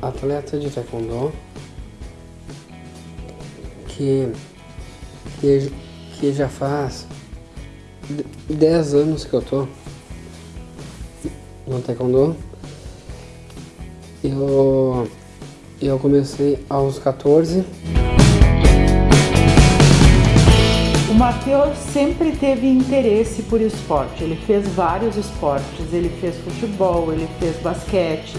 atleta de taekwondo que, que, que já faz 10 anos que eu tô no taekwondo. Eu, eu comecei aos 14. O Matheus sempre teve interesse por esporte. Ele fez vários esportes. Ele fez futebol, ele fez basquete,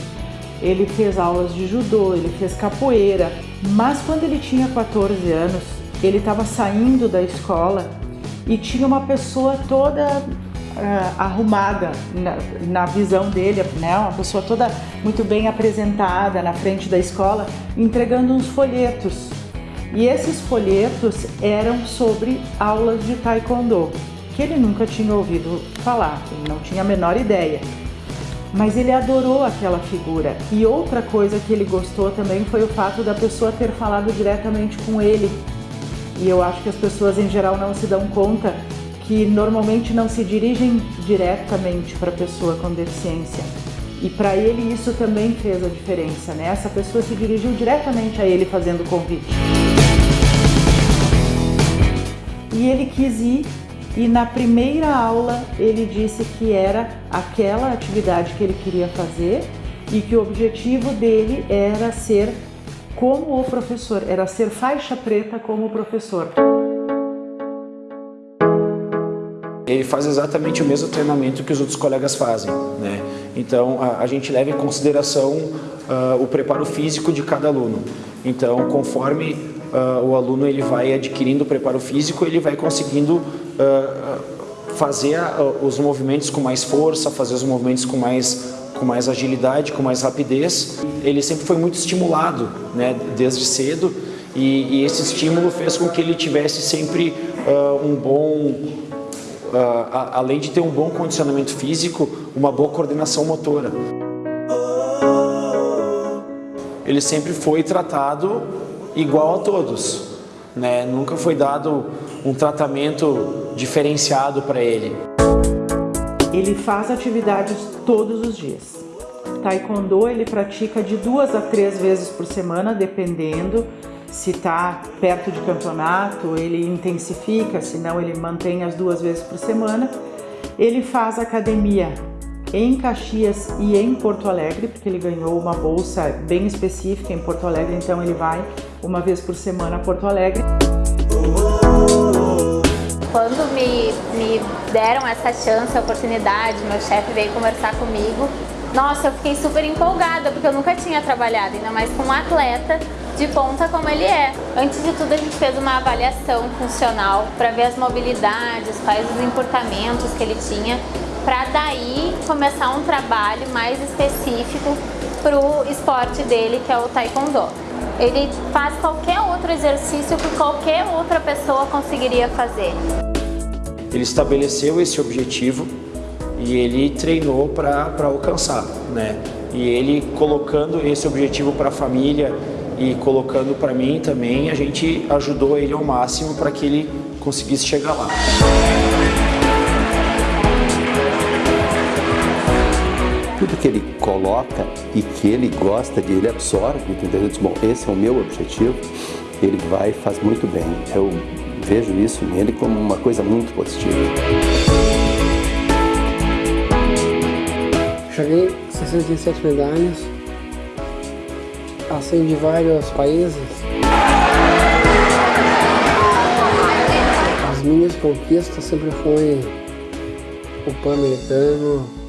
ele fez aulas de judô, ele fez capoeira. Mas quando ele tinha 14 anos, ele estava saindo da escola e tinha uma pessoa toda uh, arrumada na, na, visão dele, né? uma pessoa toda muito bem apresentada na frente da escola, entregando uns folhetos e esses folhetos eram sobre aulas de taekwondo, que ele nunca tinha ouvido falar, ele não tinha a menor ideia. Mas ele adorou aquela figura. E outra coisa que ele gostou também foi o fato da pessoa ter falado diretamente com ele. E eu acho que as pessoas em geral não se dão conta que normalmente não se dirigem diretamente para a pessoa com deficiência. E para ele isso também fez a diferença, né? Essa pessoa se dirigiu diretamente a ele fazendo o convite e ele quis ir e na primeira aula ele disse que era aquela atividade que ele queria fazer e que o objetivo dele era ser como o professor, era ser faixa preta como o professor. Ele faz exatamente o mesmo treinamento que os outros colegas fazem, né? Então a, a gente leva em consideração uh, o preparo físico de cada aluno. Então conforme uh, o aluno ele vai adquirindo preparo físico, ele vai conseguindo uh, fazer os movimentos com mais força, fazer os movimentos com mais, com mais agilidade, com mais rapidez. Ele sempre foi muito estimulado né, desde cedo e, e esse estímulo fez com que ele tivesse sempre uh, um bom, além de ter um bom condicionamento físico, uma boa coordenação motora. Ele sempre foi tratado igual a todos. Né? Nunca foi dado um tratamento diferenciado para ele. Ele faz atividades todos os dias. Taekwondo ele pratica de duas a três vezes por semana, dependendo se está perto de campeonato, ele intensifica, se não ele mantém as duas vezes por semana. Ele faz academia em Caxias e em Porto Alegre, porque ele ganhou uma bolsa bem específica em Porto Alegre, então ele vai uma vez por semana a Porto Alegre. Quando me, me deram essa chance, oportunidade, meu chefe veio conversar comigo, nossa, eu fiquei super empolgada, porque eu nunca tinha trabalhado, ainda mais com um atleta de ponta como ele é. Antes de tudo, a gente fez uma avaliação funcional para ver as mobilidades, quais os encurtamentos que ele tinha para daí começar um trabalho mais específico para o esporte dele, que é o Taekwondo. Ele faz qualquer outro exercício que qualquer outra pessoa conseguiria fazer. Ele estabeleceu esse objetivo e ele treinou para alcançar, né? E ele colocando esse objetivo para a família e colocando para mim também, a gente ajudou ele ao máximo para que ele conseguisse chegar lá. Coloca e que ele gosta de, ele absorve, entendeu? Diz, bom, esse é o meu objetivo, ele vai e faz muito bem. Eu vejo isso nele como uma coisa muito positiva. Cheguei 67 medalhas, assim de vários países. As minhas conquistas sempre foi o Pan-Americano,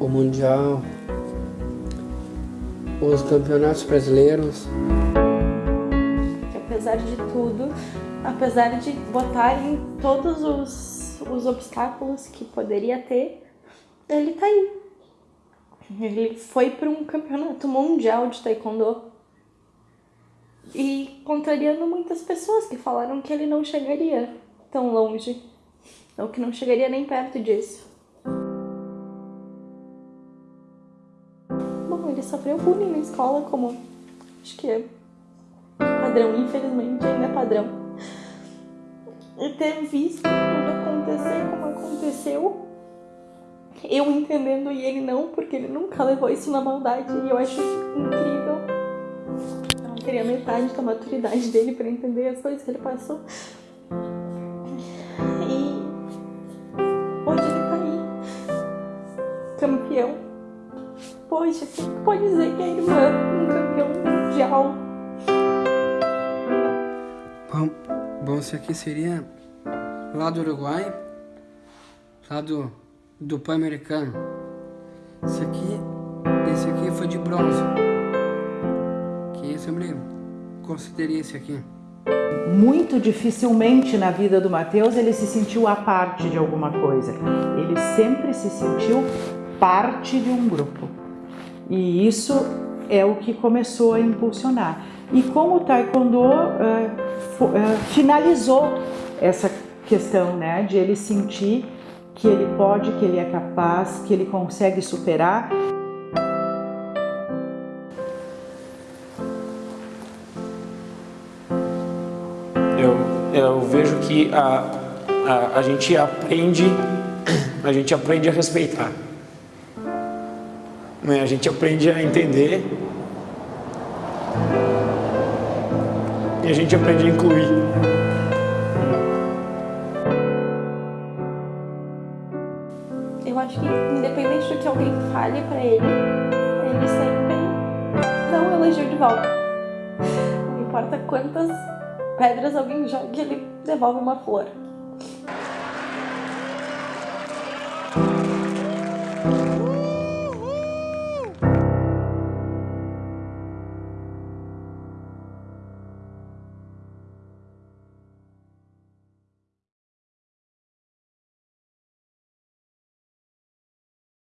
o Mundial, os campeonatos brasileiros. Apesar de tudo, apesar de botarem todos os, os obstáculos que poderia ter, ele tá aí. Ele foi para um campeonato mundial de taekwondo e contrariando muitas pessoas que falaram que ele não chegaria tão longe, ou que não chegaria nem perto disso. Ele sofreu bullying na escola, como acho que é padrão, infelizmente ainda é padrão. E ter visto tudo acontecer como aconteceu eu entendendo e ele não, porque ele nunca levou isso na maldade e eu acho incrível. Eu não teria metade da maturidade dele para entender as coisas que ele passou. E hoje ele tá aí, campeão. Poxa, quem pode dizer que é irmã, um campeão mundial? Bom, bom, isso aqui seria lá do Uruguai, lá do, do Pan-Americano. Esse aqui, esse aqui foi de bronze. Que eu sempre considerei esse aqui. Muito dificilmente na vida do Mateus ele se sentiu a parte de alguma coisa. Ele sempre se sentiu parte de um grupo. E isso é o que começou a impulsionar. E como o Taekwondo uh, uh, finalizou essa questão né, de ele sentir que ele pode, que ele é capaz, que ele consegue superar. Eu, eu vejo que a, a, a gente aprende a gente aprende a respeitar. Né? A gente aprende a entender e a gente aprende a incluir. acho que independente do que alguém fale pra ele, ele sempre dá um elogio de volta. Não importa quantas pedras alguém jogue, ele devolve uma flor.